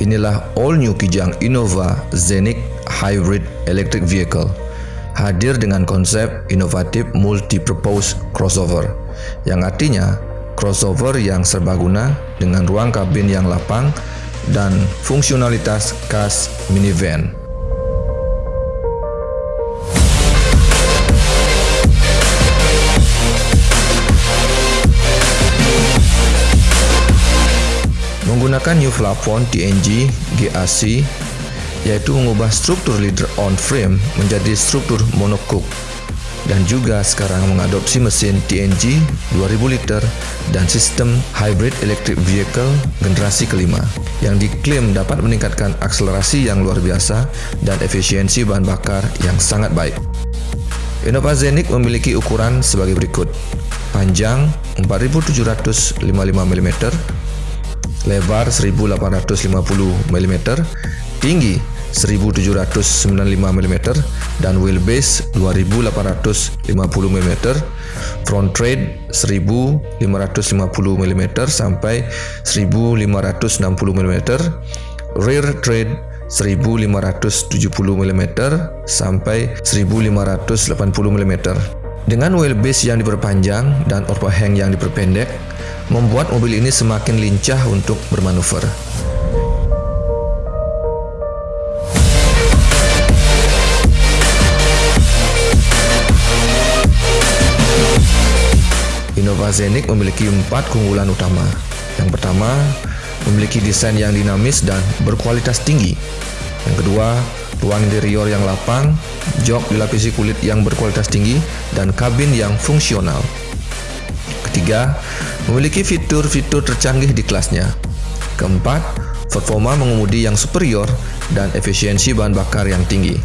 Inilah all new Kijang Innova Zenic Hybrid Electric Vehicle. Hadir dengan konsep inovatif multi-purpose crossover, yang artinya crossover yang serbaguna dengan ruang kabin yang lapang dan fungsionalitas khas minivan. Menggunakan new plafon TNG GAC yaitu mengubah struktur leader on frame menjadi struktur monocoque dan juga sekarang mengadopsi mesin TNG 2000 liter dan sistem hybrid electric vehicle generasi kelima yang diklaim dapat meningkatkan akselerasi yang luar biasa dan efisiensi bahan bakar yang sangat baik. Innova Zenic memiliki ukuran sebagai berikut. Panjang 4755 mm, lebar 1850 mm, tinggi 1795 mm dan wheelbase 2850 mm, front tread 1550 mm sampai 1560 mm, rear tread 1570 mm sampai 1580 mm. Dengan wheelbase yang diperpanjang dan overhang yang diperpendek, membuat mobil ini semakin lincah untuk bermanuver. Innova Zenic memiliki empat keunggulan utama. Yang pertama, memiliki desain yang dinamis dan berkualitas tinggi. Yang kedua, ruang interior yang lapang, jok dilapisi kulit yang berkualitas tinggi, dan kabin yang fungsional. Ketiga, memiliki fitur-fitur tercanggih di kelasnya. Keempat, performa mengemudi yang superior dan efisiensi bahan bakar yang tinggi.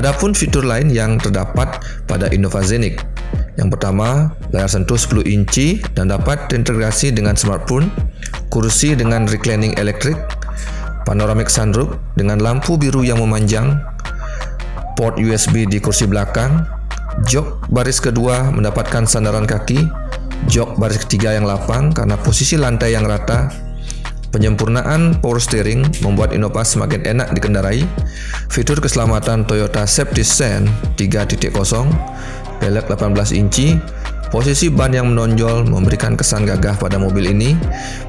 Adapun fitur lain yang terdapat pada Innova Zenic. Yang pertama, layar sentuh 10 inci dan dapat terintegrasi dengan smartphone, kursi dengan reclining elektrik, panoramic sunroof dengan lampu biru yang memanjang, port USB di kursi belakang, jok baris kedua mendapatkan sandaran kaki, jok baris ketiga yang lapang karena posisi lantai yang rata, Penyempurnaan power steering membuat Innova semakin enak dikendarai. Fitur keselamatan Toyota Safety Sense 3.0, pelek 18 inci, posisi ban yang menonjol memberikan kesan gagah pada mobil ini,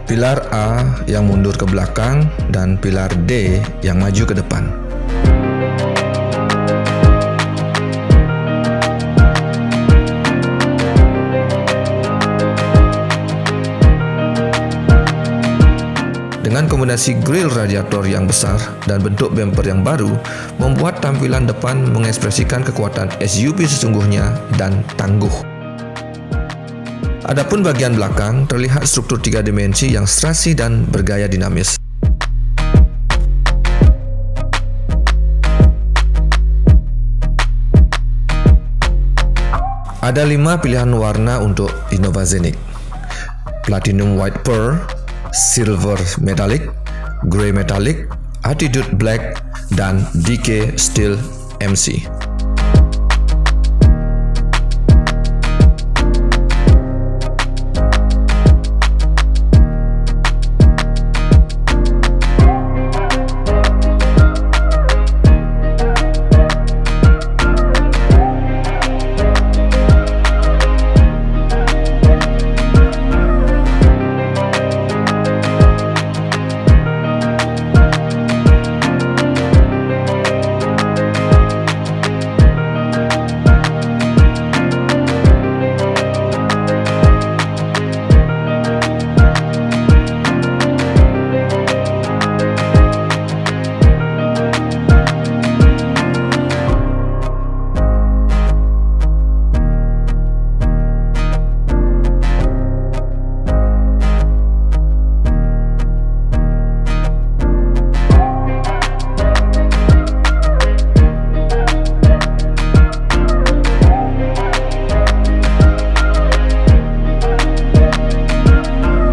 pilar A yang mundur ke belakang, dan pilar D yang maju ke depan. Dengan kombinasi grill radiator yang besar dan bentuk bumper yang baru, membuat tampilan depan mengekspresikan kekuatan SUV sesungguhnya dan tangguh. Adapun bagian belakang terlihat struktur tiga dimensi yang strasi dan bergaya dinamis. Ada lima pilihan warna untuk Innova Zenic. Platinum White Pearl, silver metallic, grey metallic, attitude black, dan DK steel MC.